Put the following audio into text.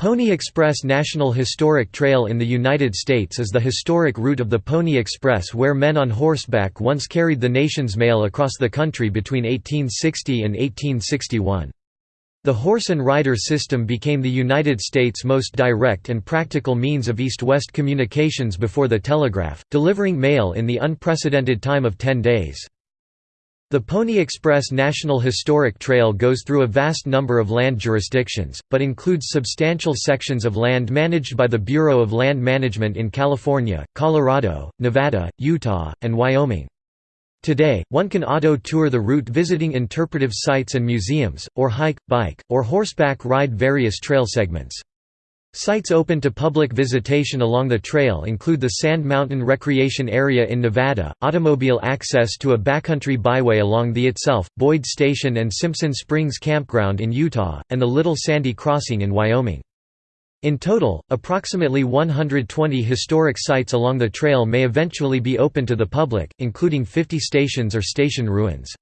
Pony Express National Historic Trail in the United States is the historic route of the Pony Express where men on horseback once carried the nation's mail across the country between 1860 and 1861. The horse and rider system became the United States' most direct and practical means of east-west communications before the telegraph, delivering mail in the unprecedented time of 10 days. The Pony Express National Historic Trail goes through a vast number of land jurisdictions, but includes substantial sections of land managed by the Bureau of Land Management in California, Colorado, Nevada, Utah, and Wyoming. Today, one can auto-tour the route visiting interpretive sites and museums, or hike, bike, or horseback ride various trail segments. Sites open to public visitation along the trail include the Sand Mountain Recreation Area in Nevada, automobile access to a backcountry byway along the itself, Boyd Station and Simpson Springs Campground in Utah, and the Little Sandy Crossing in Wyoming. In total, approximately 120 historic sites along the trail may eventually be open to the public, including 50 stations or station ruins.